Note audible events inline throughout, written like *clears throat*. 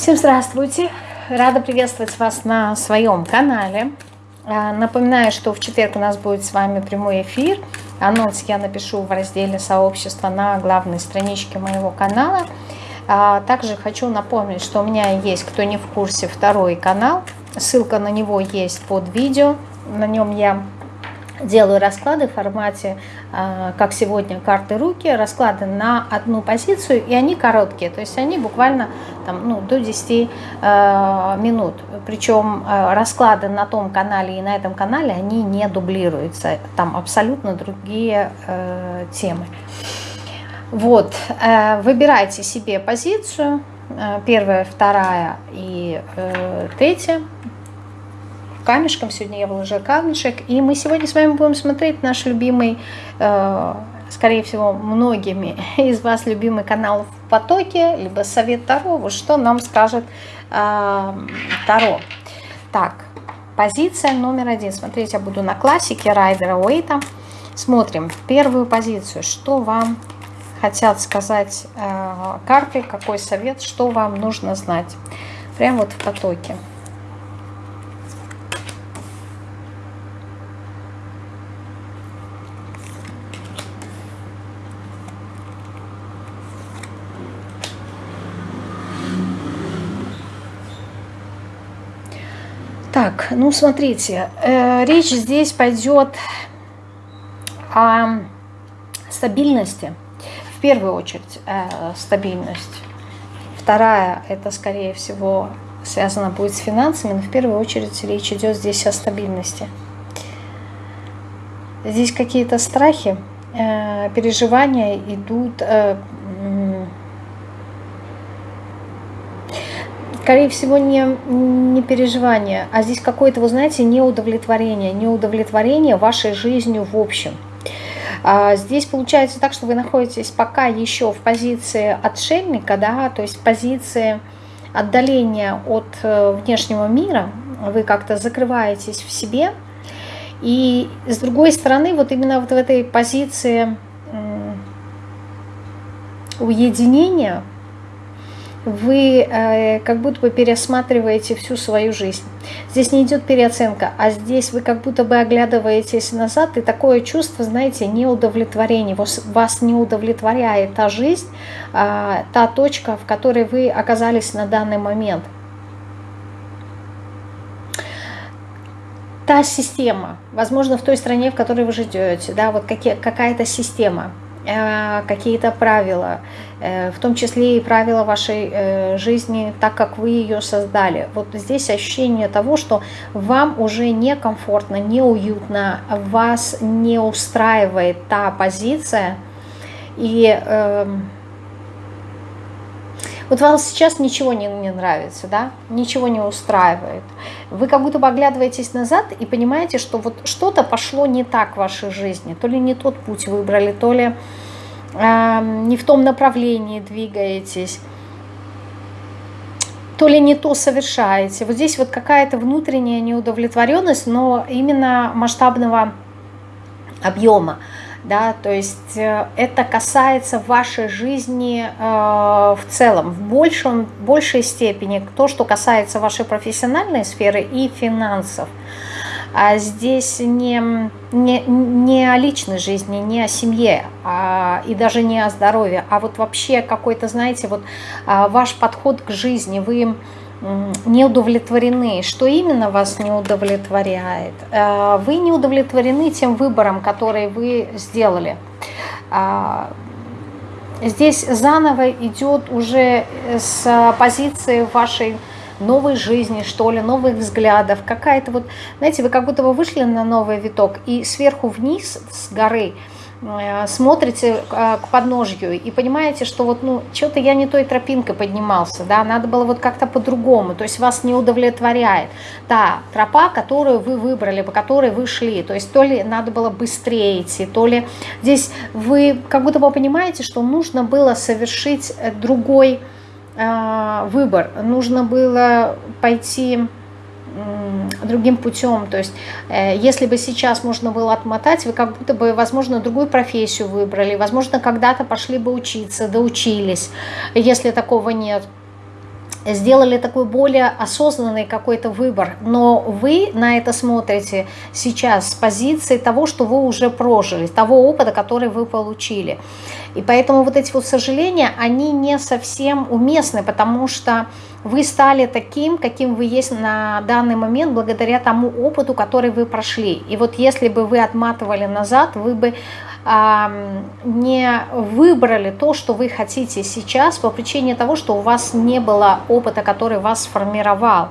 Всем здравствуйте! Рада приветствовать вас на своем канале. А, напоминаю, что в четверг у нас будет с вами прямой эфир. Анонс я напишу в разделе сообщества на главной страничке моего канала. А, также хочу напомнить, что у меня есть, кто не в курсе, второй канал. Ссылка на него есть под видео. На нем я делаю расклады в формате, а, как сегодня, карты руки, расклады на одну позицию, и они короткие, то есть они буквально там, ну, до 10 э, минут. Причем э, расклады на том канале и на этом канале, они не дублируются, там абсолютно другие темы. Вот, выбирайте себе позицию, первая, вторая и третья, камешком. Сегодня я выложила камешек. И мы сегодня с вами будем смотреть наш любимый, э, скорее всего, многими *laughs* из вас любимый канал в потоке, либо совет Таро. Вот что нам скажет э, Таро. Так, позиция номер один. Смотрите, я буду на классике Райдера Уэйта. Смотрим первую позицию. Что вам хотят сказать э, карты, какой совет, что вам нужно знать. Прямо вот в потоке. Так, ну смотрите, э, речь здесь пойдет о стабильности. В первую очередь э, стабильность. Вторая, это скорее всего связано будет с финансами, но в первую очередь речь идет здесь о стабильности. Здесь какие-то страхи, э, переживания идут... Э, скорее всего, не, не переживание, а здесь какое-то, вы знаете, неудовлетворение, неудовлетворение вашей жизнью в общем. А здесь получается так, что вы находитесь пока еще в позиции отшельника, да, то есть позиции отдаления от э, внешнего мира, вы как-то закрываетесь в себе, и с другой стороны, вот именно вот в этой позиции уединения, вы э, как будто бы пересматриваете всю свою жизнь. Здесь не идет переоценка, а здесь вы как будто бы оглядываетесь назад, и такое чувство, знаете, неудовлетворения. Вас, вас не удовлетворяет та жизнь, э, та точка, в которой вы оказались на данный момент. Та система, возможно, в той стране, в которой вы живете, да, вот какая-то система – Э, какие-то правила, в том числе и правила вашей э, жизни, так как вы ее создали. Вот здесь ощущение того, что вам уже некомфортно, неуютно, вас не устраивает та позиция, и эм, вот вам сейчас ничего не, не нравится, да, ничего не устраивает. Вы как будто бы оглядываетесь назад и понимаете, что вот что-то пошло не так в вашей жизни. То ли не тот путь выбрали, то ли э, не в том направлении двигаетесь то ли не то совершаете. Вот здесь вот какая-то внутренняя неудовлетворенность, но именно масштабного объема да, то есть э, это касается вашей жизни э, в целом, в большем, большей степени, то, что касается вашей профессиональной сферы и финансов. А здесь не, не, не о личной жизни, не о семье а, и даже не о здоровье, а вот вообще какой-то, знаете, вот а, ваш подход к жизни, вы не удовлетворены. Что именно вас не удовлетворяет? Э, вы не удовлетворены тем выбором, который вы сделали. А, здесь заново идет уже с позиции вашей новой жизни, что ли, новых взглядов. Какая-то вот, знаете, вы как будто бы вышли на новый виток и сверху вниз с горы – Э, смотрите э, к подножью и понимаете, что вот, ну, что-то я не той тропинкой поднимался, да, надо было вот как-то по-другому, то есть вас не удовлетворяет та тропа, которую вы выбрали, по которой вы шли, то есть то ли надо было быстрее идти, то ли здесь вы как будто бы понимаете, что нужно было совершить другой выбор, нужно было пойти другим путем. То есть, э, если бы сейчас можно было отмотать, вы как будто бы, возможно, другую профессию выбрали, возможно, когда-то пошли бы учиться, доучились, если такого нет. Сделали такой более осознанный какой-то выбор, но вы на это смотрите сейчас с позиции того, что вы уже прожили, того опыта, который вы получили. И поэтому вот эти вот сожаления, они не совсем уместны, потому что вы стали таким, каким вы есть на данный момент, благодаря тому опыту, который вы прошли. И вот если бы вы отматывали назад, вы бы не выбрали то, что вы хотите сейчас по причине того, что у вас не было опыта, который вас сформировал.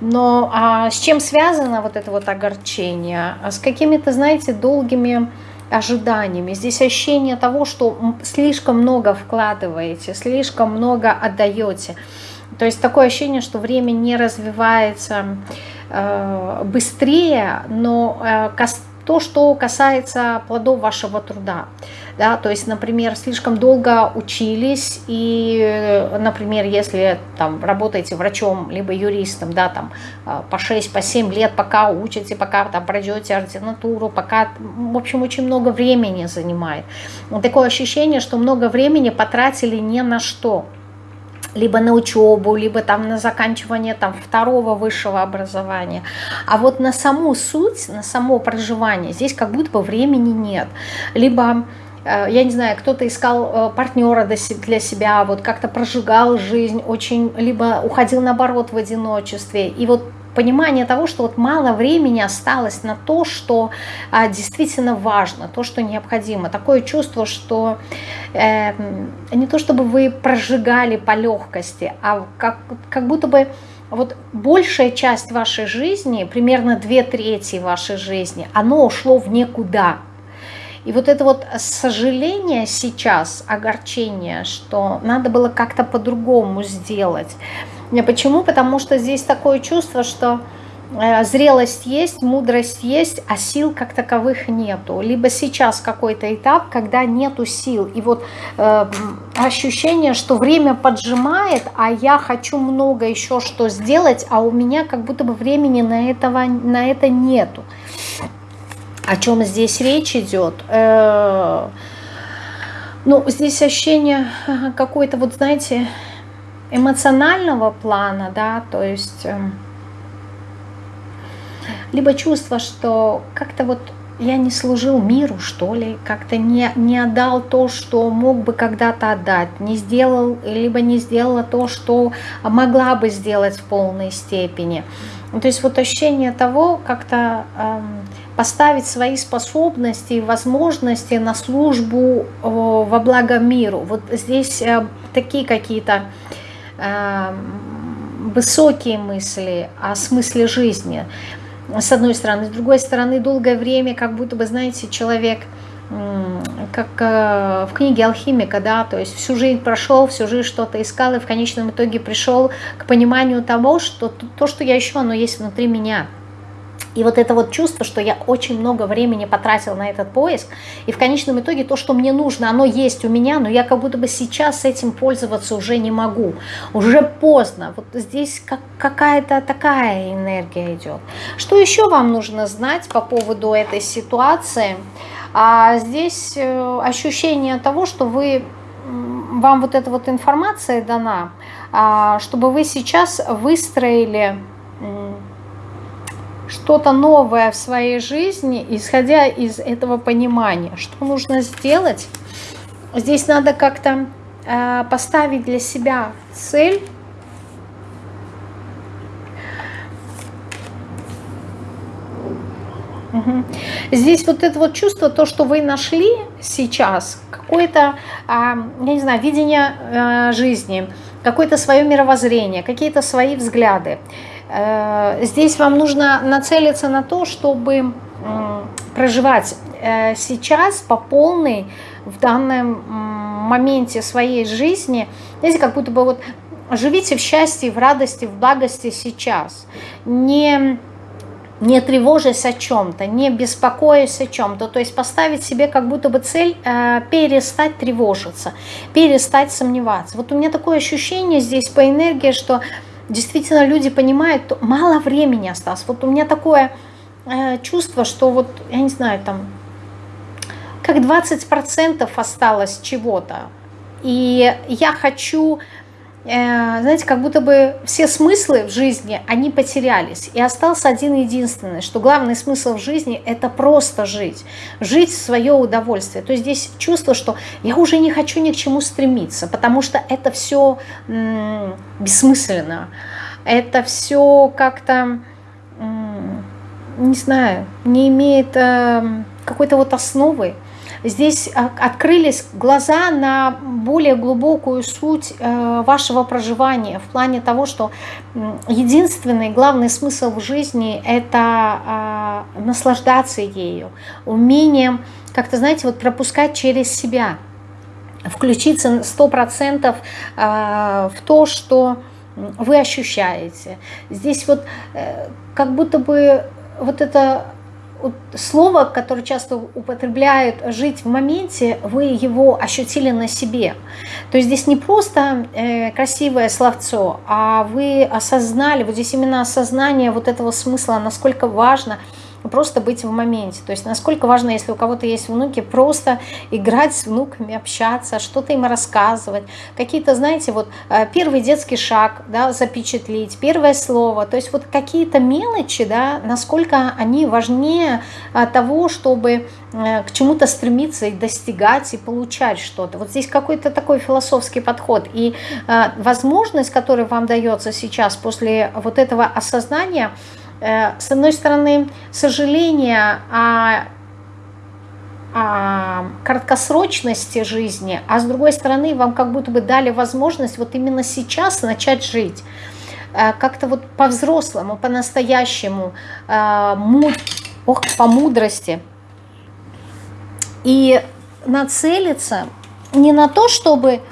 Но а, с чем связано вот это вот огорчение? С какими-то, знаете, долгими ожиданиями. Здесь ощущение того, что слишком много вкладываете, слишком много отдаете. То есть такое ощущение, что время не развивается э, быстрее, но э, то, что касается плодов вашего труда. Да, то есть, например, слишком долго учились, и, например, если там работаете врачом, либо юристом, да, там а, по 6, по 7 лет, пока учите, пока там пройдете ординатуру, пока, в общем, очень много времени занимает. Такое ощущение, что много времени потратили не на что либо на учебу, либо там на заканчивание там второго высшего образования. А вот на саму суть, на само проживание здесь как будто бы времени нет. Либо э, я не знаю, кто-то искал э, партнера для себя, вот как-то прожигал жизнь очень, либо уходил наоборот в одиночестве. И вот понимание того, что вот мало времени осталось на то, что а, действительно важно, то, что необходимо. Такое чувство, что э, не то чтобы вы прожигали по легкости, а как, как будто бы вот большая часть вашей жизни, примерно две трети вашей жизни, оно ушло в никуда. И вот это вот сожаление сейчас, огорчение, что надо было как-то по-другому сделать – Почему? Потому что здесь такое чувство, что э, зрелость есть, мудрость есть, а сил как таковых нету. Либо сейчас какой-то этап, когда нету сил. И вот э, ощущение, что время поджимает, а я хочу много еще что сделать, а у меня как будто бы времени на, этого, на это нету. О чем здесь речь идет? Э, ну, здесь ощущение какой-то, вот знаете, эмоционального плана, да, то есть эм, либо чувство, что как-то вот я не служил миру, что ли, как-то не, не отдал то, что мог бы когда-то отдать, не сделал, либо не сделала то, что могла бы сделать в полной степени. То есть вот ощущение того, как-то эм, поставить свои способности и возможности на службу э, во благо миру. Вот здесь э, такие какие-то Эм, высокие мысли о смысле жизни, с одной стороны. С другой стороны, долгое время, как будто бы, знаете, человек, как э, в книге «Алхимика», да, то есть всю жизнь прошел, всю жизнь что-то искал, и в конечном итоге пришел к пониманию того, что то, что я ищу, оно есть внутри меня – и вот это вот чувство, что я очень много времени потратила на этот поиск, и в конечном итоге то, что мне нужно, оно есть у меня, но я как будто бы сейчас этим пользоваться уже не могу. Уже поздно. Вот здесь как, какая-то такая энергия идет. Что еще вам нужно знать по поводу этой ситуации? А здесь э, ощущение того, что вы вам вот эта вот информация дана, а, чтобы вы сейчас выстроили что-то новое в своей жизни, исходя из этого понимания. Что нужно сделать? Здесь надо как-то э, поставить для себя цель. Здесь вот это вот чувство, то, что вы нашли сейчас, какое-то, э, я не знаю, видение э, жизни, какое-то свое мировоззрение, какие-то свои взгляды. Э, здесь вам нужно нацелиться на то, чтобы проживать э, сейчас по полной в данном моменте своей жизни. Знаете, как будто бы вот живите в счастье, в радости, в благости сейчас. Не, не тревожась о чем-то, не беспокоясь о чем-то. То есть поставить себе как будто бы цель э, перестать тревожиться, перестать сомневаться. Вот у меня такое ощущение здесь по энергии, что действительно люди понимают, мало времени осталось. Вот у меня такое э, чувство, что вот, я не знаю, там, как 20% осталось чего-то. И я хочу знаете, как будто бы все смыслы в жизни, они потерялись. И остался один единственный, что главный смысл в жизни – это просто жить. Жить в свое удовольствие. То есть здесь чувство, что я уже не хочу ни к чему стремиться, потому что это все бессмысленно. Это все как-то, не знаю, не имеет э, какой-то вот основы. Здесь а, открылись глаза на более глубокую суть э, вашего проживания в плане того, что единственный главный смысл в жизни – это а, наслаждаться ею, умением как-то, знаете, вот пропускать через себя, включиться 100% а, в то, что вы ощущаете. Здесь вот э, как будто бы вот это слово, которое часто употребляют «жить в моменте», вы его ощутили на себе. То есть здесь не просто э, красивое словцо, а вы осознали, вот здесь именно осознание вот этого смысла, насколько важно – просто быть в моменте. То есть насколько важно, если у кого-то есть внуки, просто играть с внуками, общаться, что-то им рассказывать. Какие-то, знаете, вот э, первый детский шаг, да, запечатлить, первое слово. То есть вот какие-то мелочи, да, насколько они важнее э, того, чтобы э, к чему-то стремиться и достигать, и получать что-то. Вот здесь какой-то такой философский подход. И возможность, которая вам дается сейчас после вот этого осознания – с одной стороны, сожаление о, о краткосрочности жизни, а с другой стороны, вам как будто бы дали возможность вот именно сейчас начать жить. Э, как-то вот по-взрослому, по-настоящему, э, ох, по мудрости. И нацелиться не на то, чтобы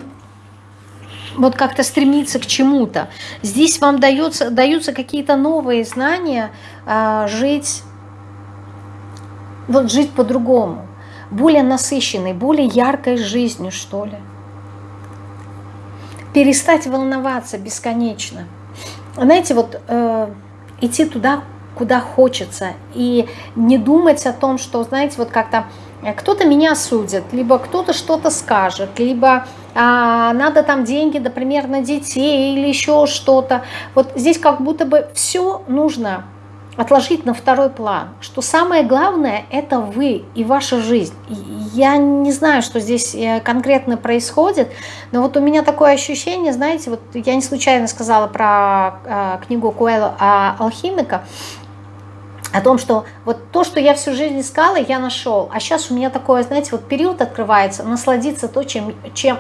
вот как-то стремиться к чему-то. Здесь вам дается, даются какие-то новые знания, а, жить, вот жить по-другому, более насыщенной, более яркой жизнью, что ли. Перестать волноваться бесконечно. Знаете, вот э, идти туда, куда хочется, и не думать о том, что, знаете, вот как-то Э, кто-то меня осудит, либо кто-то что-то скажет, либо а, надо там деньги, например, на детей или еще что-то. Вот здесь как будто бы все нужно отложить на второй план, что самое главное – это вы и ваша жизнь. Я не знаю, что здесь э, конкретно происходит, но вот у меня такое ощущение, знаете, вот я не случайно сказала про э, книгу Куэлла «Алхимика», о том, что вот то, что я всю жизнь искала, я нашел. А сейчас у меня такой, знаете, вот период открывается, насладиться то, чем, чем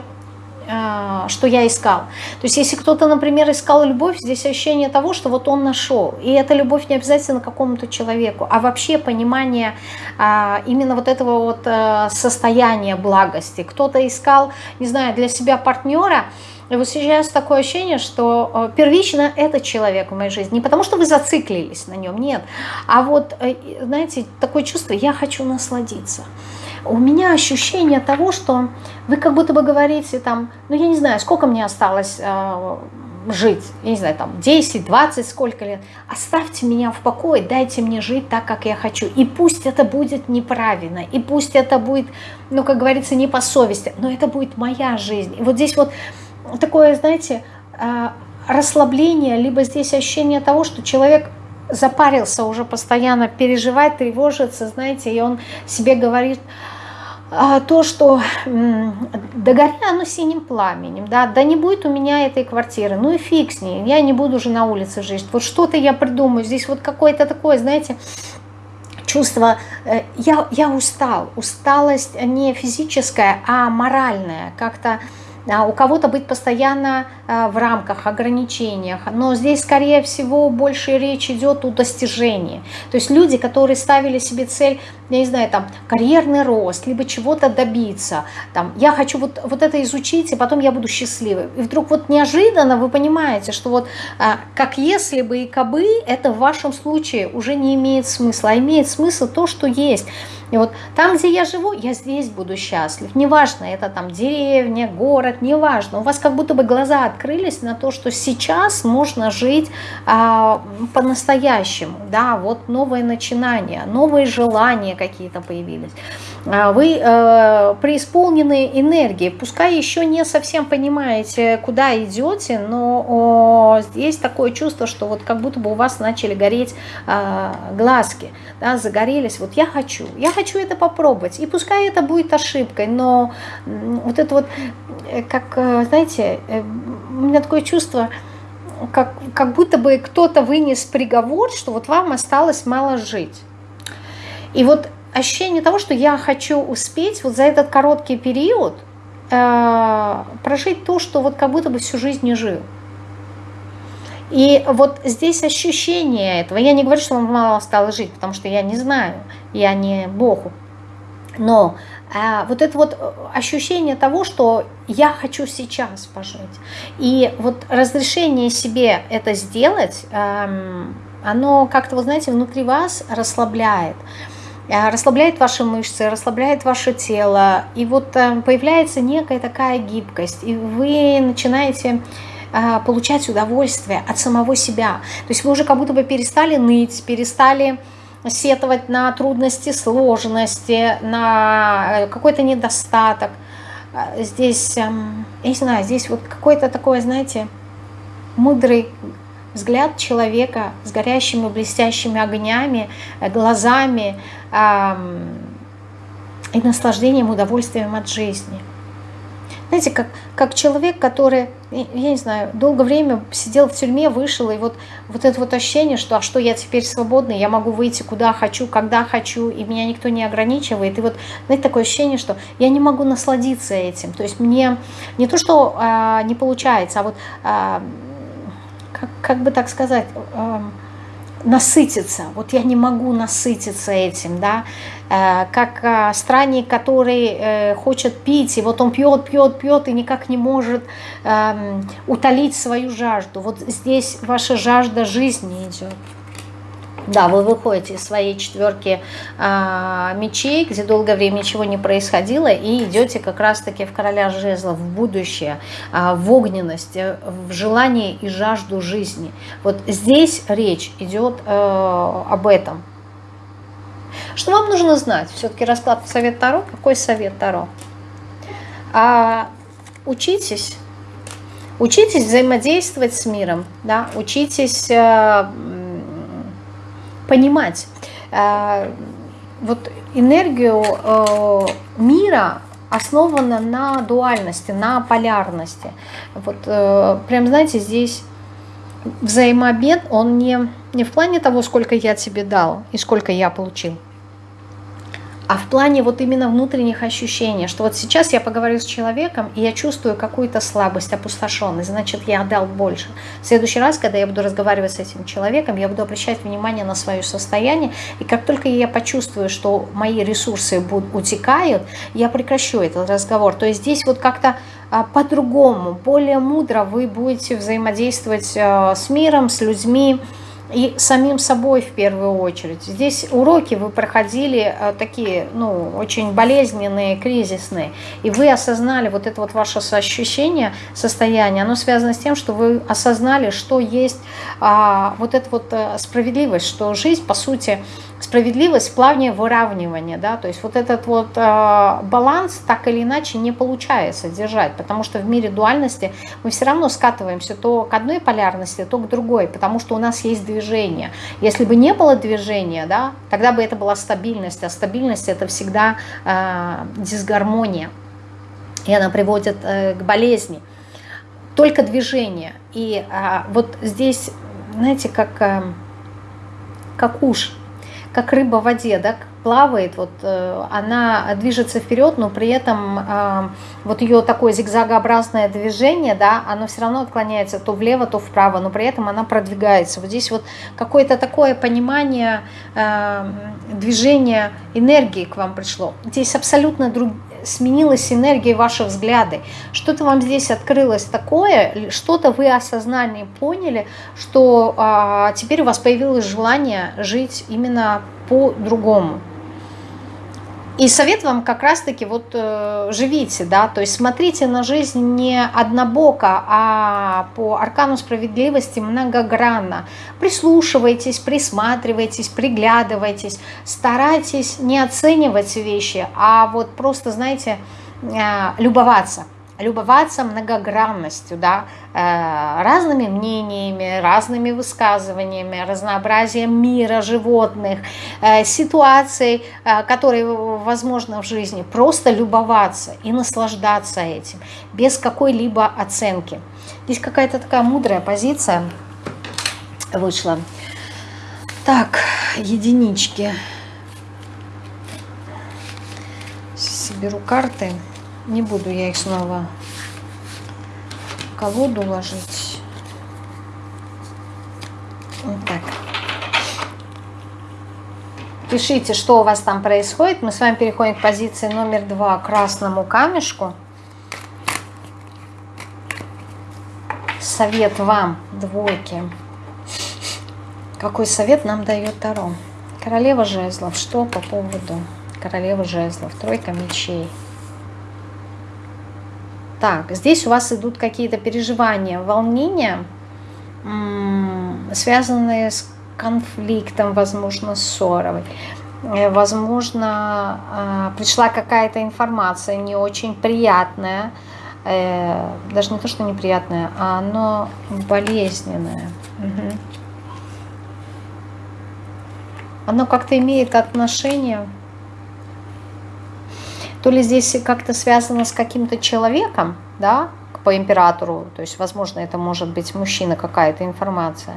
э, что я искал. То есть если кто-то, например, искал любовь, здесь ощущение того, что вот он нашел. И эта любовь не обязательно какому-то человеку, а вообще понимание э, именно вот этого вот э, состояния благости. Кто-то искал, не знаю, для себя партнера, и вот сейчас такое ощущение, что э, первично этот человек в моей жизни. Не потому, что вы зациклились на нем, нет. А вот, э, знаете, такое чувство, я хочу насладиться. У меня ощущение того, что вы как будто бы говорите там, ну я не знаю, сколько мне осталось э, жить, я не знаю, там 10, 20, сколько лет, оставьте меня в покое, дайте мне жить так, как я хочу. И пусть это будет неправильно, и пусть это будет, ну, как говорится, не по совести, но это будет моя жизнь. И вот здесь вот такое, знаете, а, расслабление, либо здесь ощущение того, что человек запарился уже постоянно, переживает, тревожится, знаете, и он себе говорит а, то, что да гори оно синим пламенем, да, да не будет у меня этой квартиры, ну и фиг с ней, я не буду уже на улице жить, вот что-то я придумаю, здесь вот какое-то такое, знаете, чувство, э, я, я устал, усталость не физическая, а моральная, как-то у кого-то быть постоянно а, в рамках, ограничениях, но здесь, скорее всего, больше речь идет о достижении. То есть люди, которые ставили себе цель, я не знаю, там, карьерный рост, либо чего-то добиться, там, я хочу вот, вот это изучить, и потом я буду счастливым. И вдруг вот неожиданно вы понимаете, что вот а, как если бы и кабы, это в вашем случае уже не имеет смысла, а имеет смысл то, что есть. И вот там, где я живу, я здесь буду счастлив. Неважно, это там деревня, город, неважно. У вас как будто бы глаза открылись на то, что сейчас можно жить а, по-настоящему. Да, вот новые начинания, новые желания какие-то появились. А, вы э, преисполнены энергией, пускай еще не совсем понимаете, куда идете, но о, есть такое чувство, что вот как будто бы у вас начали гореть э, глазки, да, загорелись, вот я хочу, я хочу это попробовать, и пускай это будет ошибкой, но вот это вот, э, как, э, знаете, э, у меня такое чувство, как, как будто бы кто-то вынес приговор, что вот вам осталось мало жить. И вот ощущение того, что я хочу успеть вот за этот короткий период э, прожить то, что вот как будто бы всю жизнь не жил. И вот здесь ощущение этого, я не говорю, что вам мало осталось жить, потому что я не знаю, я не Богу, но э, вот это вот ощущение того, что я хочу сейчас пожить, и вот разрешение себе это сделать, э, оно как-то, вы знаете, внутри вас расслабляет. Э, расслабляет ваши мышцы, расслабляет ваше тело, и вот э, появляется некая такая гибкость, и вы начинаете получать удовольствие от самого себя. То есть вы уже как будто бы перестали ныть, перестали сетовать на трудности, сложности, на какой-то недостаток. Здесь, эм, я не знаю, здесь вот какой-то такой, знаете, мудрый взгляд человека с горящими блестящими огнями, э, глазами и наслаждением, удовольствием от жизни. Знаете, как, как человек, который, я не знаю, долгое время сидел в тюрьме, вышел, и вот, вот это вот ощущение, что а что я теперь свободный, я могу выйти куда хочу, когда хочу, и меня никто не ограничивает. И вот, знаете, такое ощущение, что я не могу насладиться этим. То есть мне не то, что а, не получается, а вот а, как, как бы так сказать, э, насытиться. Вот я не могу насытиться этим, да, э, как э, странник, который э, хочет пить, и вот он пьет, пьет, пьет, и никак не может э, утолить свою жажду. Вот здесь ваша жажда жизни идет. Да, вы выходите из своей четверки а, мечей, где долгое время ничего не происходило, и идете как раз-таки в короля жезлов, в будущее, а, в огненность, в желание и жажду жизни. Вот здесь речь идет а, об этом. Что вам нужно знать? Все-таки расклад совет Таро. Какой совет Таро? А, учитесь, учитесь взаимодействовать с миром, да, учитесь... А, понимать э, вот энергию э, мира основана на дуальности, на полярности. Вот э, прям, знаете, здесь взаимообмен, он не, не в плане того, сколько я тебе дал и сколько я получил, а в плане вот именно внутренних ощущений, что вот сейчас я поговорю с человеком, и я чувствую какую-то слабость, опустошенность, значит, я отдал больше. В следующий раз, когда я буду разговаривать с этим человеком, я буду обращать внимание на свое состояние, и как только я почувствую, что мои ресурсы будут, утекают, я прекращу этот разговор. То есть здесь вот как-то а, по-другому, более мудро вы будете взаимодействовать э, с миром, с людьми, и самим собой в первую очередь. Здесь уроки вы проходили э, такие, ну, очень болезненные, кризисные, и вы осознали вот это вот ваше ощущение, состояние, оно связано с тем, что вы осознали, что есть а, вот эта вот э, справедливость, что жизнь, по сути, справедливость в плане выравнивания, да, то есть вот этот вот э, баланс так или иначе не получается держать, потому что в мире дуальности мы все равно скатываемся то к одной полярности, то к другой, потому что у нас есть движение. Если бы не было движения, да, тогда бы это была стабильность, а стабильность это всегда э, дисгармония, и она приводит э, к болезни. Только движение. И э, вот здесь, знаете, как, э, как уж как рыба в воде, да, плавает, вот э, она движется вперед, но при этом э, вот ее такое зигзагообразное движение, да, оно все равно отклоняется то влево, то вправо, но при этом она продвигается. Вот здесь вот какое-то такое понимание э, движения энергии к вам пришло. Здесь абсолютно друг, сменилась энергия ваши взгляды. Что-то вам здесь открылось такое, что-то вы осознали, поняли, что а, теперь у вас появилось желание жить именно по-другому. И совет вам как раз-таки вот э, живите, да, то есть смотрите на жизнь не однобоко, а по аркану справедливости многогранно. Прислушивайтесь, присматривайтесь, приглядывайтесь, старайтесь не оценивать вещи, а вот просто, знаете, э, любоваться любоваться многогранностью, да, э, разными мнениями, разными высказываниями, разнообразием мира, животных, э, ситуаций, э, которые возможно в жизни, просто любоваться и наслаждаться этим, без какой-либо оценки. Здесь какая-то такая мудрая позиция вышла. Так, единички. Соберу карты. Не буду я их снова в колоду ложить. Вот так. Пишите, что у вас там происходит. Мы с вами переходим к позиции номер два, красному камешку. Совет вам, двойки. Какой совет нам дает Таро? Королева жезлов. Что по поводу королевы жезлов? Тройка мечей. Так, здесь у вас идут какие-то переживания, волнения, связанные с конфликтом, возможно, ссорой. Э, возможно, а, пришла какая-то информация не очень приятная, э, даже не то, что неприятная, а оно болезненное. Угу. Оно как-то имеет отношение то ли здесь как-то связано с каким-то человеком, да, по императору, то есть, возможно, это может быть мужчина, какая-то информация,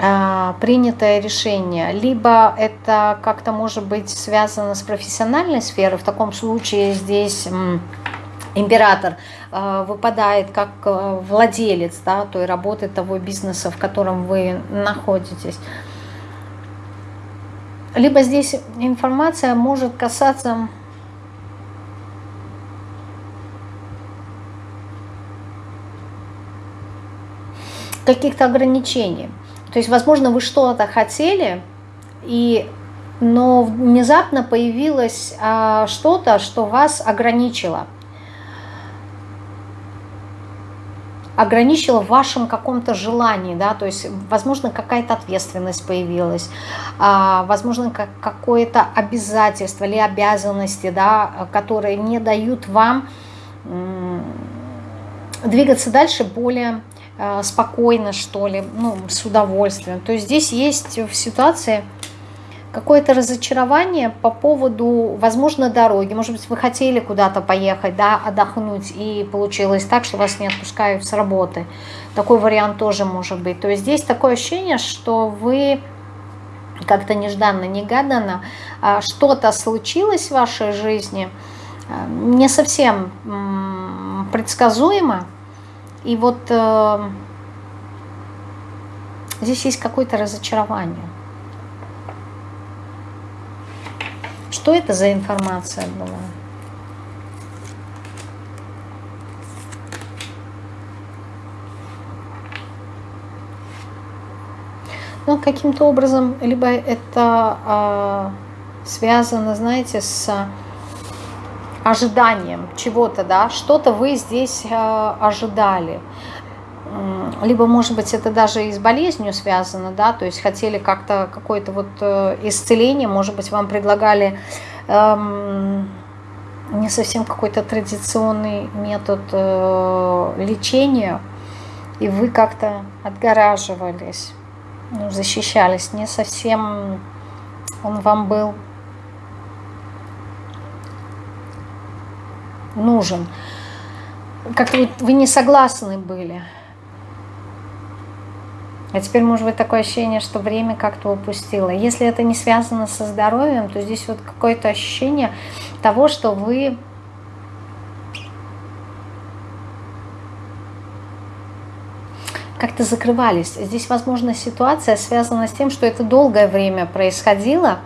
а, принятое решение, либо это как-то может быть связано с профессиональной сферой, в таком случае здесь император а, выпадает как а, владелец да, той работы, того бизнеса, в котором вы находитесь. Либо здесь информация может касаться каких-то ограничений. То есть, возможно, вы что-то хотели, и, но внезапно появилось а, что-то, что вас ограничило. ограничило в вашем каком-то желании, да, то есть, возможно, какая-то ответственность появилась, а, возможно, как, какое-то обязательство или обязанности, да, которые не дают вам двигаться дальше более спокойно, что ли, ну, с удовольствием. То есть здесь есть в ситуации какое-то разочарование по поводу, возможно, дороги. Может быть, вы хотели куда-то поехать, да, отдохнуть, и получилось так, что вас не отпускают с работы. Такой вариант тоже может быть. То есть здесь такое ощущение, что вы как-то нежданно-негаданно а, что-то случилось в вашей жизни, э, не совсем предсказуемо, и вот э, здесь есть какое-то разочарование. Что это за информация была? Ну, каким-то образом, либо это э, связано, знаете, с ожиданием чего-то, да, что-то вы здесь э, ожидали. Либо, может быть, это даже и с болезнью связано, да, то есть хотели как-то какое-то вот э, исцеление, может быть, вам предлагали эм, не совсем какой-то традиционный метод э, лечения, и вы как-то отгораживались, ну, защищались, не совсем он вам был нужен. Как-то вы не согласны были. А теперь может быть такое ощущение, что время как-то упустило. Если это не связано со здоровьем, то здесь вот какое-то ощущение того, что вы как-то закрывались. Здесь, возможно, ситуация связана с тем, что это долгое время происходило,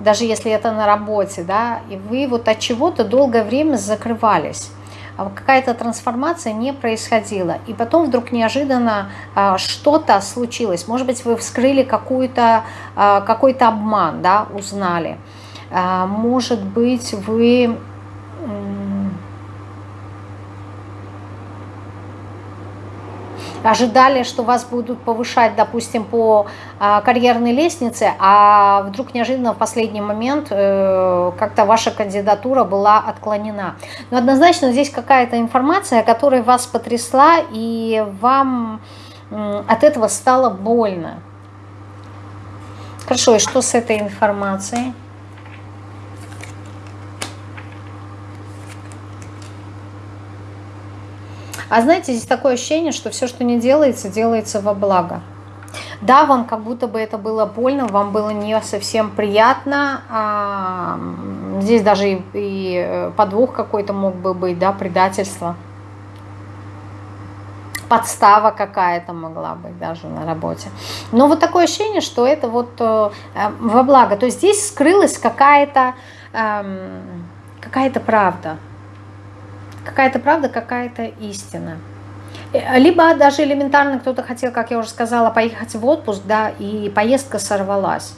даже если это на работе, да, и вы вот от чего-то долгое время закрывались а какая-то трансформация не происходила. И потом вдруг неожиданно а, что-то случилось. Может быть, вы вскрыли какой-то а, какой обман, да, узнали. Может быть, вы ожидали, что вас будут повышать, допустим, по а, карьерной лестнице, а вдруг неожиданно в последний момент э, как-то ваша кандидатура была отклонена. Но однозначно здесь какая-то информация, которая вас потрясла, и вам от этого стало больно. Хорошо, и что с этой информацией? А знаете, здесь такое ощущение, что все, что не делается, делается во благо. Да, вам как будто бы это было больно, вам было не совсем приятно. А, здесь даже и, э, подвох какой-то мог бы быть, да, предательство. Подстава какая-то могла быть даже на работе. Но вот такое ощущение, что это вот э, э во благо. То есть здесь скрылась какая-то э, какая-то правда какая-то правда, какая-то истина. Э, либо даже элементарно кто-то хотел, как я уже сказала, поехать в отпуск, да, и поездка сорвалась.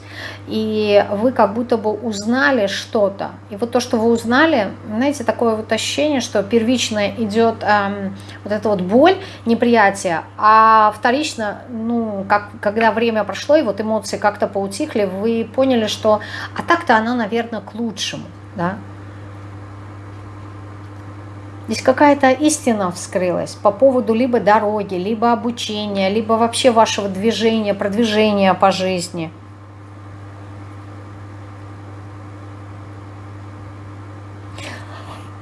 И вы как будто бы узнали что-то. И вот то, что вы узнали, знаете, такое вот ощущение, что первично идет эм, вот эта вот боль, неприятие, а вторично, ну, как, когда время прошло, и вот эмоции как-то поутихли, вы поняли, что, а так-то она, наверное, к лучшему, да, Здесь какая-то истина вскрылась по поводу либо дороги, либо обучения, либо вообще вашего движения, продвижения по жизни.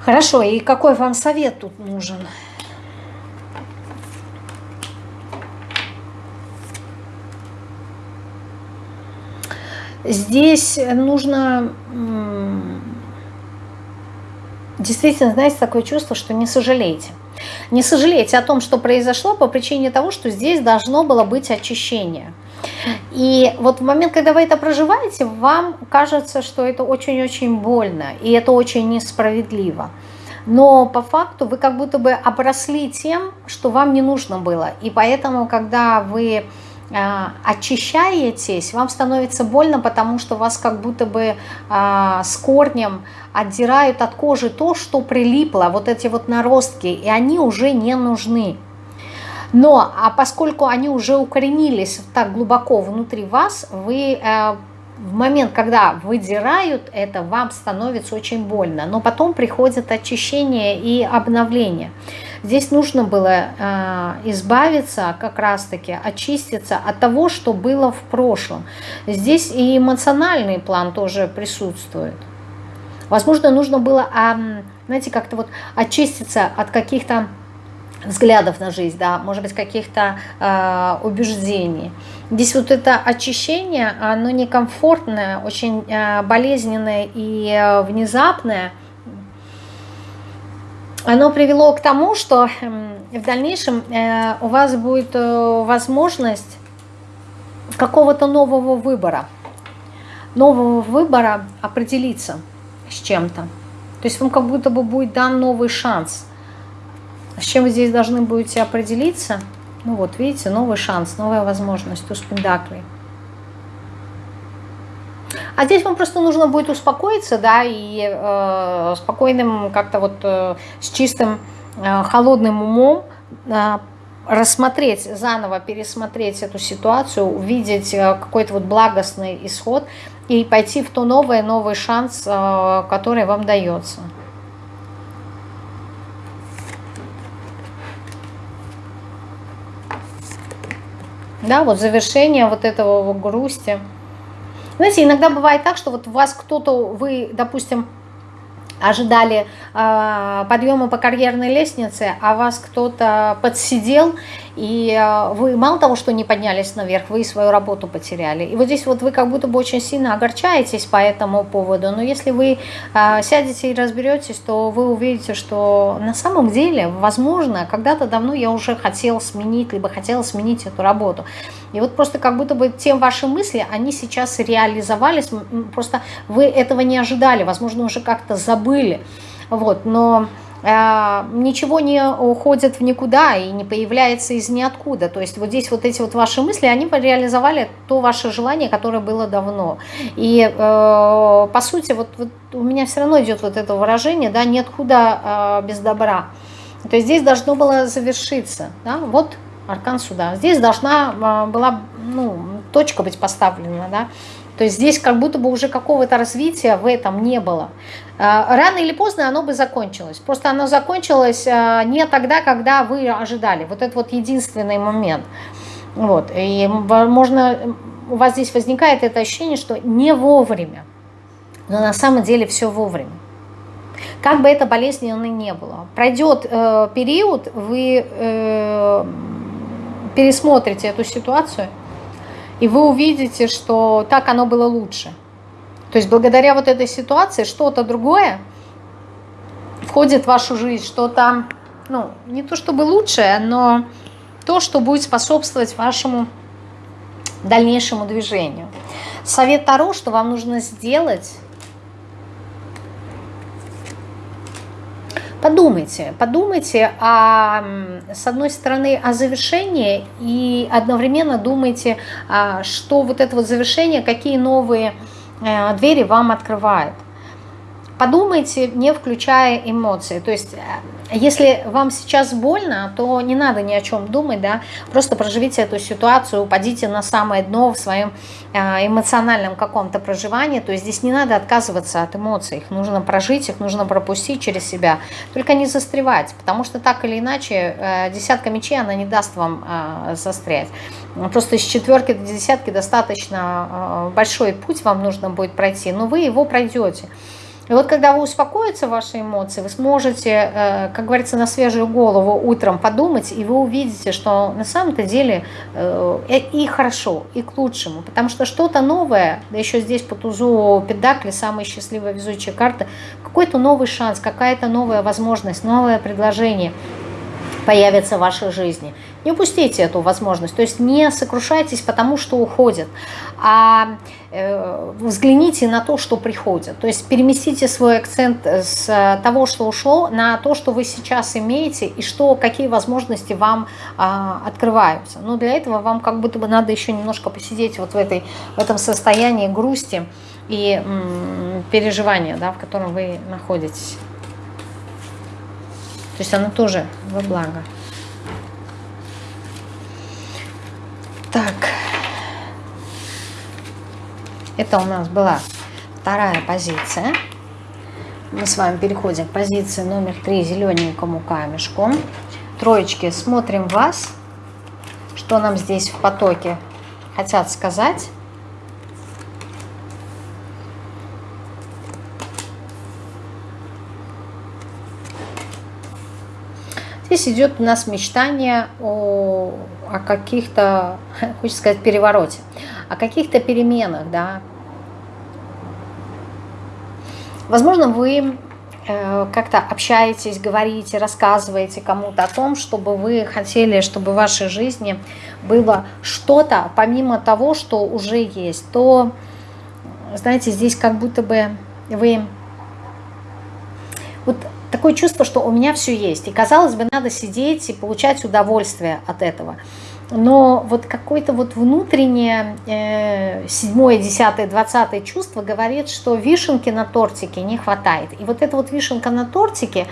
Хорошо, и какой вам совет тут нужен? Здесь нужно действительно, знаете, такое чувство, что не сожалеете. Не сожалейте о том, что произошло по причине того, что здесь должно было быть очищение. И вот в момент, когда вы это проживаете, вам кажется, что это очень-очень больно, и это очень несправедливо. Но по факту вы как будто бы обросли тем, что вам не нужно было. И поэтому, когда вы очищаетесь, вам становится больно, потому что вас как будто бы а, с корнем отдирают от кожи то, что прилипло, вот эти вот наростки, и они уже не нужны. Но, а поскольку они уже укоренились так глубоко внутри вас, вы э, в момент, когда выдирают это, вам становится очень больно. Но потом приходит очищение и обновление. Здесь нужно было э, избавиться, как раз-таки очиститься от того, что было в прошлом. Здесь и эмоциональный план тоже присутствует. Возможно, нужно было, э, знаете, как-то вот очиститься от каких-то взглядов на жизнь, да, может быть, каких-то э, убеждений. Здесь вот это очищение, оно некомфортное, очень э, болезненное и э, внезапное. Оно привело к тому, что э, в дальнейшем э, у вас будет э, возможность какого-то нового выбора. Нового выбора определиться с чем-то. То есть вам как будто бы будет дан новый шанс – с чем вы здесь должны будете определиться? Ну вот, видите, новый шанс, новая возможность, туз пендаклей. А здесь вам просто нужно будет успокоиться, да, и э, спокойным, как-то вот э, с чистым, э, холодным умом э, рассмотреть, заново пересмотреть эту ситуацию, увидеть э, какой-то вот благостный исход и пойти в то новое, новый шанс, э, который вам дается. да, вот завершение вот этого грусти. Знаете, иногда бывает так, что вот у вас кто-то, вы, допустим, ожидали э, подъема по карьерной лестнице, а вас кто-то подсидел, и э, вы мало того, что не поднялись наверх, вы и свою работу потеряли. И вот здесь вот вы как будто бы очень сильно огорчаетесь по этому поводу, но если вы э, сядете и разберетесь, то вы увидите, что на самом деле, возможно, когда-то давно я уже хотела сменить, либо хотела сменить эту работу. И вот просто как будто бы те ваши мысли, они сейчас реализовались, просто вы этого не ожидали, возможно, уже как-то забыли. Вот, но ничего не уходит в никуда и не появляется из ниоткуда. То есть вот здесь вот эти вот ваши мысли, они реализовали то ваше желание, которое было давно. И э, по сути, вот, вот у меня все равно идет вот это выражение, да, нет худа э, без добра. То есть здесь должно было завершиться, да, вот аркан суда. Здесь должна была ну, точка быть поставлена, да. То есть здесь как будто бы уже какого-то развития в этом не было. А, рано или поздно оно бы закончилось. Просто оно закончилось а, не тогда, когда вы ожидали. Вот это вот единственный момент. Вот. И возможно, у вас здесь возникает это ощущение, что не вовремя. Но на самом деле все вовремя. Как бы это болезненно ни было. Пройдет э, период, вы э, пересмотрите эту ситуацию, и вы увидите, что так оно было лучше. То есть благодаря вот этой ситуации что-то другое входит в вашу жизнь, что-то, ну, не то чтобы лучшее, но то, что будет способствовать вашему дальнейшему движению. Совет Таро, что вам нужно сделать, подумайте, подумайте, о, с одной стороны, о завершении и одновременно думайте, а, что вот это вот завершение, какие новые э, двери вам открывает. Подумайте, не включая эмоции. То есть, э, если вам сейчас больно, то не надо ни о чем думать, да, просто проживите эту ситуацию, упадите на самое дно в своем э, эмоциональном каком-то проживании. То есть здесь не надо отказываться от эмоций, их нужно прожить, их нужно пропустить через себя. Только не застревать, потому что так или иначе э, десятка мечей, она не даст вам застрять. Просто из четверки до десятки достаточно большой путь вам нужно будет пройти, но вы его пройдете. И вот когда вы успокоятся ваши эмоции, вы сможете, э, как говорится, на свежую голову утром подумать, и вы увидите, что на самом-то деле э, и хорошо, и к лучшему. Потому что что-то новое, да еще здесь по тузу Педакли, самая счастливая везучая карта, какой-то новый шанс, какая-то новая возможность, новое предложение появится в вашей жизни. Не упустите эту возможность, то есть не сокрушайтесь потому, что уходит, а взгляните на то, что приходит. То есть переместите свой акцент с того, что ушло, на то, что вы сейчас имеете и что, какие возможности вам а, открываются. Но для этого вам как будто бы надо еще немножко посидеть вот в, этой, в этом состоянии грусти и переживания, да, в котором вы находитесь. То есть оно тоже во благо. Так. Это у нас была вторая позиция. Мы с вами переходим к позиции номер три зелененькому камешку. Троечки, смотрим вас. Что нам здесь в потоке хотят сказать. Здесь идет у нас мечтание о, о каких-то, *laughs* хочется сказать, перевороте, о каких-то переменах, да. Возможно, вы э, как-то общаетесь, говорите, рассказываете кому-то о том, чтобы вы хотели, чтобы в вашей жизни было что-то, помимо того, что уже есть, то, знаете, здесь как будто бы вы... Вот такое чувство, что у меня все есть. И казалось бы, надо сидеть и получать удовольствие от этого. Но вот какое-то вот внутреннее э, седьмое, десятое, двадцатое чувство говорит, что вишенки на тортике не хватает. И вот эта вот вишенка на тортике,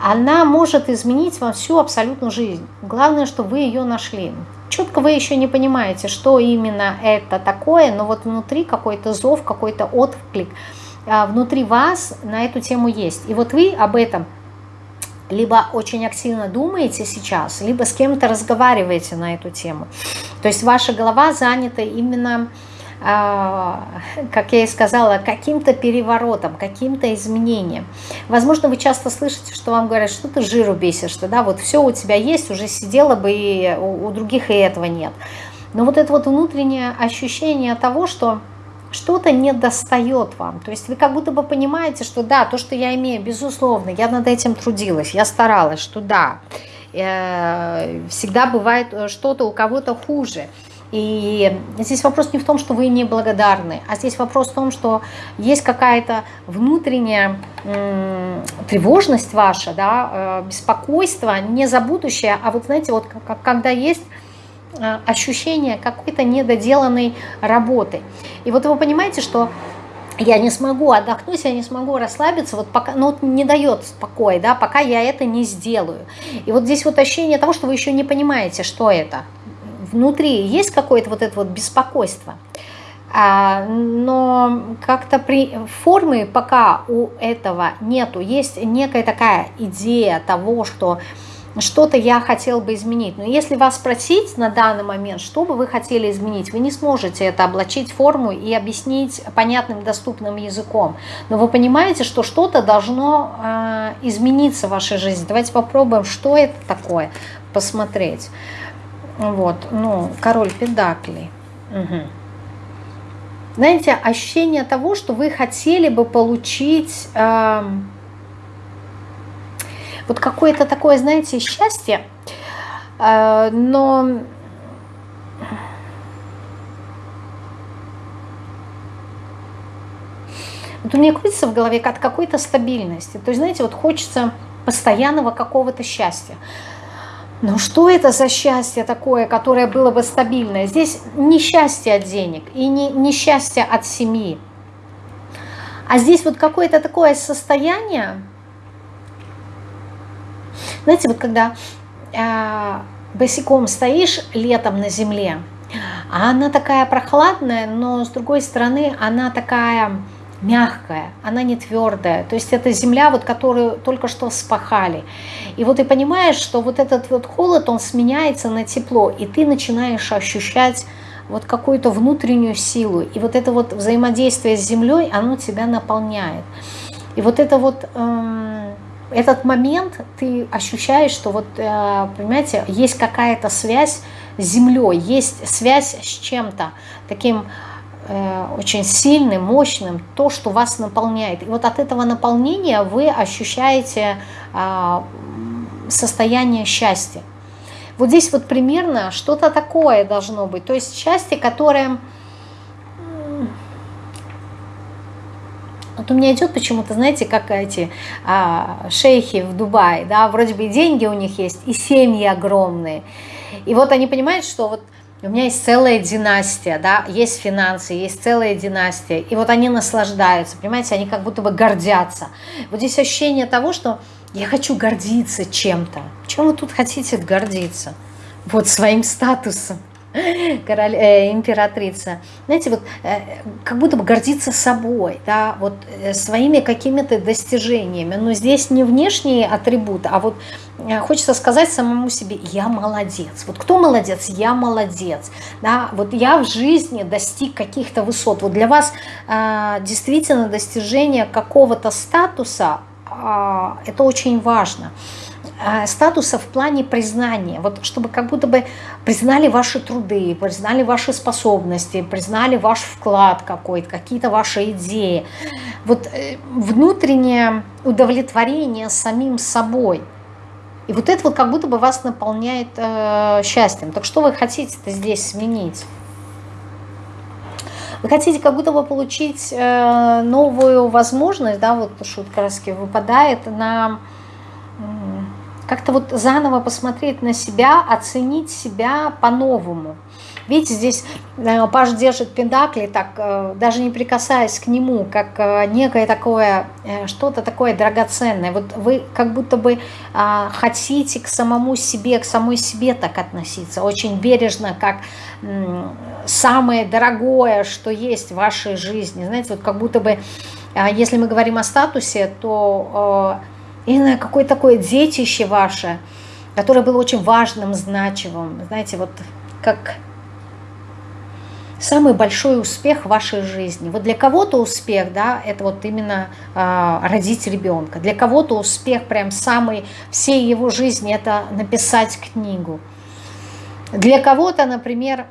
она может изменить вам всю абсолютную жизнь. Главное, что вы ее нашли. Четко вы еще не понимаете, что именно это такое, но вот внутри какой-то зов, какой-то отклик – а, внутри вас на эту тему есть. И вот вы об этом либо очень активно думаете сейчас, либо с кем-то разговариваете на эту тему. То есть ваша голова занята именно, а, как я и сказала, каким-то переворотом, каким-то изменением. Возможно, вы часто слышите, что вам говорят, что ты жиру бесишь, что да, вот все у тебя есть, уже сидела бы, и у других и этого нет. Но вот это вот внутреннее ощущение того, что что-то не достает вам. То есть вы как будто бы понимаете, что да, то, что я имею, безусловно, я над этим трудилась, я старалась, что да, э, всегда бывает э, что-то у кого-то хуже. И здесь вопрос не в том, что вы неблагодарны, а здесь вопрос в том, что есть какая-то внутренняя тревожность ваша, да, э, беспокойство не за будущее, а вот знаете, вот когда есть ощущение какой-то недоделанной работы. И вот вы понимаете, что я не смогу отдохнуть, я не смогу расслабиться, вот пока, ну, не дает спокоя, да, пока я это не сделаю. И вот здесь вот ощущение того, что вы еще не понимаете, что это. Внутри есть какое-то вот это вот беспокойство. А, но как-то при формы пока у этого нету. Есть некая такая идея того, что что-то я хотел бы изменить. Но если вас спросить на данный момент, что бы вы хотели изменить, вы не сможете это облачить форму и объяснить понятным, доступным языком. Но вы понимаете, что что-то должно э, измениться в вашей жизни. Давайте попробуем, что это такое, посмотреть. Вот, ну, король педаклей. Угу. Знаете, ощущение того, что вы хотели бы получить... Э, вот какое-то такое, знаете, счастье, э, но вот у меня крутится в голове от какой-то стабильности. То есть, знаете, вот хочется постоянного какого-то счастья. Но что это за счастье такое, которое было бы стабильное? Здесь не счастье от денег и не, не счастье от семьи. А здесь вот какое-то такое состояние, знаете, вот когда э, босиком стоишь летом на земле, а она такая прохладная, но с другой стороны она такая мягкая, она не твердая. То есть это земля, вот, которую только что спахали. И вот ты понимаешь, что вот этот вот холод, он сменяется на тепло, и ты начинаешь ощущать вот какую-то внутреннюю силу. И вот это вот взаимодействие с землей, оно тебя наполняет. И вот это вот... Эм, этот момент ты ощущаешь, что вот, э, понимаете, есть какая-то связь с землей, есть связь с чем-то таким э, очень сильным, мощным, то, что вас наполняет. И вот от этого наполнения вы ощущаете а, состояние счастья. Вот здесь вот примерно что-то такое должно быть. То есть счастье, которое Вот у меня идет почему-то, знаете, как эти а, шейхи в Дубае, да, вроде бы и деньги у них есть, и семьи огромные. И вот они понимают, что вот у меня есть целая династия, да, есть финансы, есть целая династия, и вот они наслаждаются, понимаете, они как будто бы гордятся. Вот здесь ощущение того, что я хочу гордиться чем-то. Чем вы тут хотите гордиться? Вот своим статусом король, э, императрица, знаете, вот э, как будто бы гордиться собой, да, вот э, своими какими-то достижениями. Но здесь не внешние атрибуты, а вот э, хочется сказать самому себе, я молодец. Вот кто молодец? Я молодец. Да, вот я в жизни достиг каких-то высот. Вот для вас э, действительно достижение какого-то статуса, э, это очень важно. Э, статуса в плане признания, вот чтобы как будто бы признали ваши труды, признали ваши способности, признали ваш вклад какой-то, какие-то ваши идеи. Вот э, внутреннее удовлетворение самим собой. И вот это вот как будто бы вас наполняет э, счастьем. Так что вы хотите-то здесь сменить? Вы хотите как будто бы получить э, новую возможность, да, вот шутка раз выпадает на как-то вот заново посмотреть на себя, оценить себя по-новому. Видите, здесь э, Паш держит педакли, так, э, даже не прикасаясь к нему, как э, некое такое, что-то такое драгоценное. Вот вы как будто бы а, хотите к самому себе, к самой себе так относиться, очень бережно, как самое дорогое, что есть в вашей жизни. Знаете, вот как будто бы, а, если мы говорим о статусе, то или какое такое детище ваше, которое было очень важным, значимым. Знаете, вот как самый большой успех в вашей жизни. Вот для кого-то успех, да, это вот именно э, родить ребенка. Для кого-то успех прям самый всей его жизни, это написать книгу. Для кого-то, например,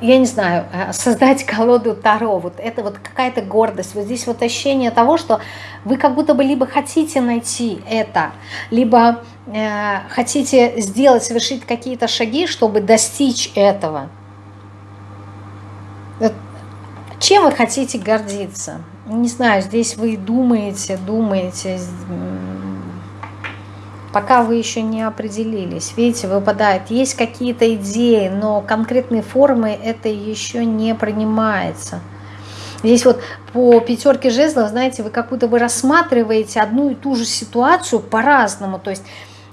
я не знаю, э, создать колоду Таро, вот это вот какая-то гордость, вот здесь вот ощущение того, что вы как будто бы либо хотите найти это, либо э, хотите сделать, совершить какие-то шаги, чтобы достичь этого. Чем вы хотите гордиться? Не знаю, здесь вы думаете, думаете, пока вы еще не определились. Видите, выпадает, есть какие-то идеи, но конкретной формы это еще не принимается. Здесь вот по пятерке жезлов, знаете, вы как будто бы рассматриваете одну и ту же ситуацию по-разному. То есть,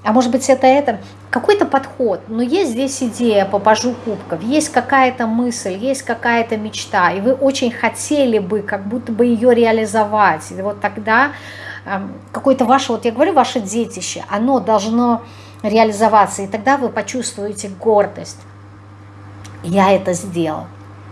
а может быть это это, какой-то подход, но есть здесь идея по пажу кубков, есть какая-то мысль, есть какая-то мечта, и вы очень хотели бы как будто бы ее реализовать. И вот тогда какое-то ваше, вот я говорю, ваше детище, оно должно реализоваться, и тогда вы почувствуете гордость. Я это сделал.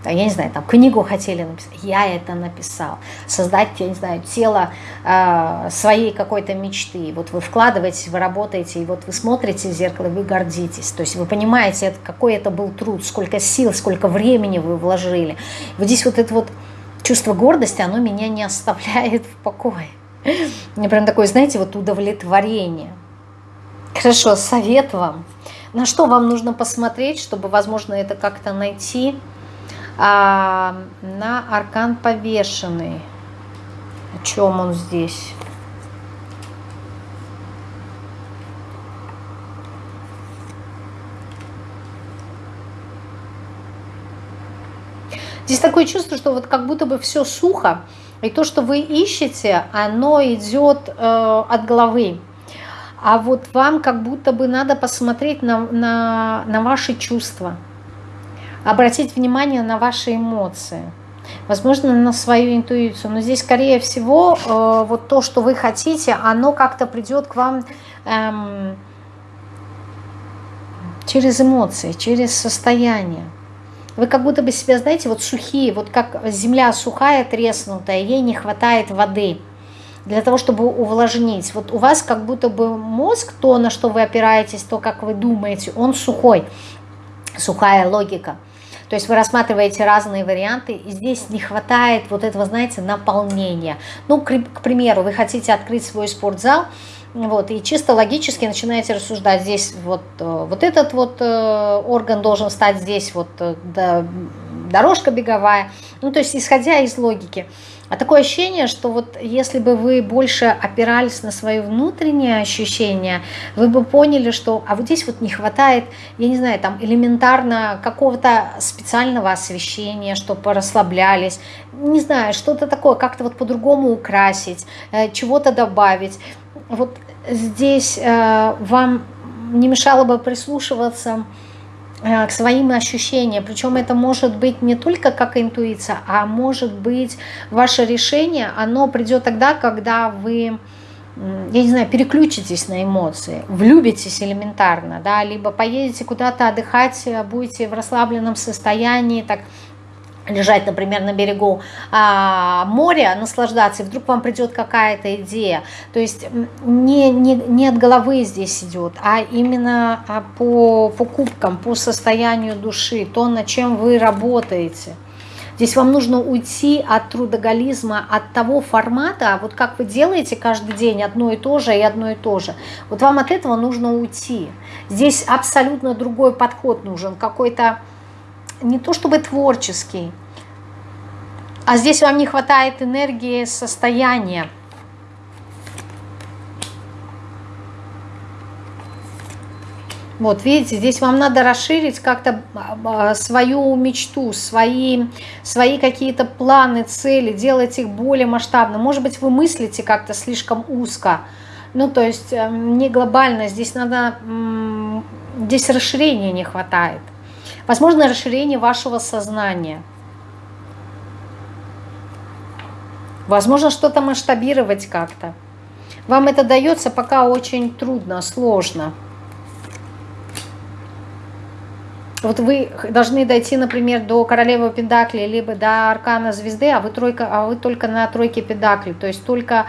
Я не знаю, там книгу хотели написать, я это написал. Создать, я не знаю, тело э, своей какой-то мечты. Вот вы вкладываетесь, вы работаете, и вот вы смотрите в зеркало, вы гордитесь. То есть вы понимаете, какой это был труд, сколько сил, сколько времени вы вложили. Вот здесь вот это вот чувство гордости, оно меня не оставляет в покое. Прям такое, знаете, вот удовлетворение. Хорошо, совет вам. На что вам нужно посмотреть, чтобы, возможно, это как-то найти? А, на аркан повешенный. О чем он здесь? Здесь такое чувство, что вот как будто бы все сухо, и то, что вы ищете, оно идет э, от головы. А вот вам как будто бы надо посмотреть на, на, на ваши чувства, обратить внимание на ваши эмоции, возможно, на свою интуицию. Но здесь, скорее всего, э, вот то, что вы хотите, оно как-то придет к вам эм, через эмоции, через состояние. Вы как будто бы себя, знаете, вот сухие, вот как земля сухая, треснутая, ей не хватает воды для того, чтобы увлажнить. Вот у вас как будто бы мозг, то, на что вы опираетесь, то, как вы думаете, он сухой, сухая логика. То есть вы рассматриваете разные варианты, и здесь не хватает вот этого, знаете, наполнения. Ну, к, примеру, вы хотите открыть свой спортзал, вот, и чисто логически начинаете рассуждать, здесь вот, э, вот этот вот э, орган должен стать здесь, вот э, да, дорожка беговая. Ну, то есть, исходя из логики. А такое ощущение, что вот если бы вы больше опирались на свои внутренние ощущения, вы бы поняли, что а вот здесь вот не хватает, я не знаю, там элементарно какого-то специального освещения, чтобы расслаблялись, не знаю, что-то такое, как-то вот по-другому украсить, чего-то добавить вот здесь э, вам не мешало бы прислушиваться э, к своим ощущениям. Причем это может быть не только как интуиция, а может быть ваше решение, оно придет тогда, когда вы я не знаю, переключитесь на эмоции, влюбитесь элементарно, да, либо поедете куда-то отдыхать, будете в расслабленном состоянии, так лежать, например, на берегу а, моря, наслаждаться, и вдруг вам придет какая-то идея. То есть не, не, не от головы здесь идет, а именно а, по покупкам, по состоянию души, то, над чем вы работаете. Здесь вам нужно уйти от трудоголизма, от того формата, вот как вы делаете каждый день одно и то же и одно и то же. Вот вам от этого нужно уйти. Здесь абсолютно другой подход нужен, какой-то не то чтобы творческий, а здесь вам не хватает энергии состояния. Вот, видите, здесь вам надо расширить как-то а, а, свою мечту, свои, свои какие-то планы, цели, делать их более масштабно. Может быть, вы мыслите как-то слишком узко, ну, то есть эм, не глобально, здесь надо, здесь расширения не хватает. Возможно, расширение вашего сознания. Возможно, что-то масштабировать как-то. Вам это дается пока очень трудно, сложно. Вот вы должны дойти, например, до королевы Педакли, либо до аркана звезды, а вы, тройка, а вы только на тройке Педакли. То есть только,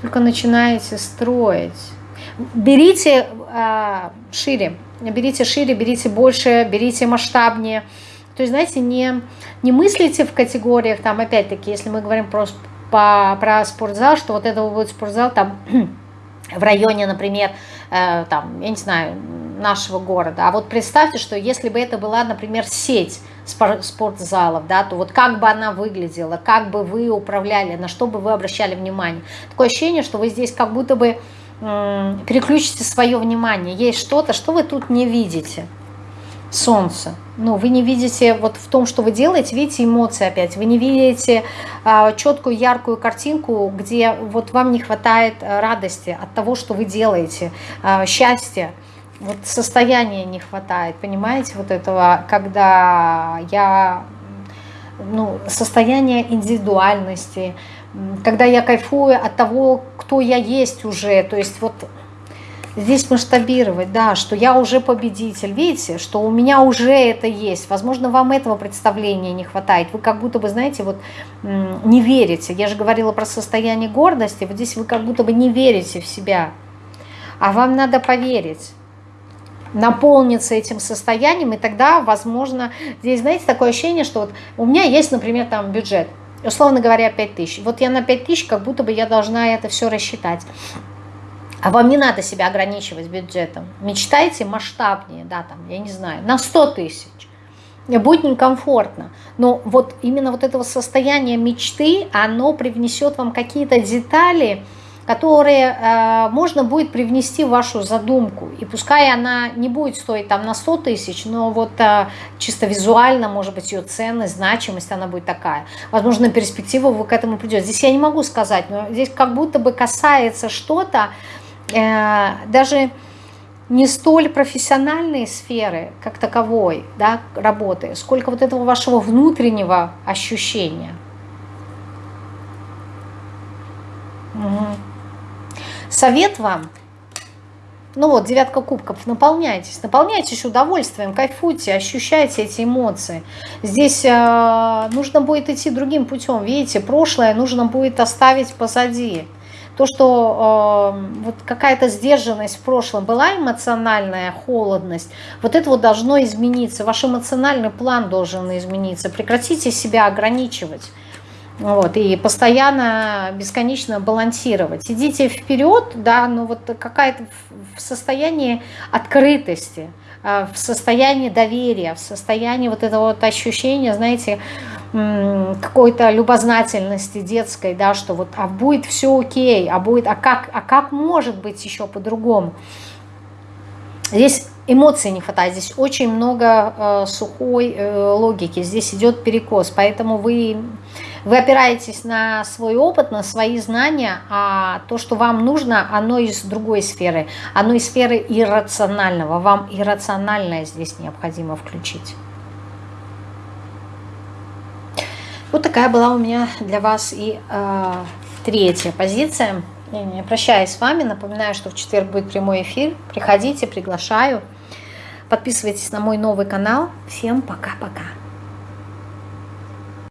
только начинаете строить. Берите а, шире берите шире, берите больше, берите масштабнее. То есть, знаете, не, не мыслите в категориях, там, опять-таки, если мы говорим про, по, про спортзал, что вот это будет спортзал там *clears throat* в районе, например, э, там, я не знаю, нашего города. А вот представьте, что если бы это была, например, сеть спортзалов, да, то вот как бы она выглядела, как бы вы управляли, на что бы вы обращали внимание. Такое ощущение, что вы здесь как будто бы переключите свое внимание. Есть что-то, что вы тут не видите. Солнце. Ну, вы не видите вот в том, что вы делаете, видите эмоции опять. Вы не видите а, четкую, яркую картинку, где вот вам не хватает а, радости от того, что вы делаете, а, счастья. Вот состояния не хватает, понимаете, вот этого, когда я, ну, состояние индивидуальности, когда я кайфую от того, кто я есть уже, то есть вот здесь масштабировать, да, что я уже победитель, видите, что у меня уже это есть, возможно, вам этого представления не хватает, вы как будто бы, знаете, вот не верите, я же говорила про состояние гордости, вот здесь вы как будто бы не верите в себя, а вам надо поверить, наполниться этим состоянием, и тогда, возможно, здесь, знаете, такое ощущение, что вот у меня есть, например, там бюджет, условно говоря, 5 тысяч. Вот я на 5 тысяч, как будто бы я должна это все рассчитать. А вам не надо себя ограничивать бюджетом. Мечтайте масштабнее, да, там, я не знаю, на 100 тысяч. Будет некомфортно. Но вот именно вот этого состояния мечты, оно привнесет вам какие-то детали, которые э, можно будет привнести в вашу задумку. И пускай она не будет стоить там на 100 тысяч, но вот э, чисто визуально, может быть, ее ценность, значимость, она будет такая. Возможно, перспектива вы к этому придете. Здесь я не могу сказать, но здесь как будто бы касается что-то, э, даже не столь профессиональной сферы, как таковой, да, работы, сколько вот этого вашего внутреннего ощущения. Угу. Совет вам, ну вот, девятка кубков, наполняйтесь, наполняйтесь удовольствием, кайфуйте, ощущайте эти эмоции. Здесь э, нужно будет идти другим путем, видите, прошлое нужно будет оставить позади. То, что э, вот какая-то сдержанность в прошлом была, эмоциональная холодность, вот это вот должно измениться, ваш эмоциональный план должен измениться. Прекратите себя ограничивать. Вот, и постоянно, бесконечно балансировать. Идите вперед, да, но вот какая-то в состоянии открытости, а, в состоянии доверия, в состоянии вот этого вот ощущения, знаете, какой-то любознательности детской, да, что вот, а будет все окей, а будет, а как, а как может быть еще по-другому? Здесь эмоций не хватает, здесь очень много э, сухой э, логики, здесь идет перекос, поэтому вы вы опираетесь на свой опыт, на свои знания, а то, что вам нужно, оно из другой сферы, оно из сферы иррационального. Вам иррациональное здесь необходимо включить. Вот такая была у меня для вас и э, третья позиция. Я прощаюсь с вами, напоминаю, что в четверг будет прямой эфир. Приходите, приглашаю. Подписывайтесь на мой новый канал. Всем пока-пока.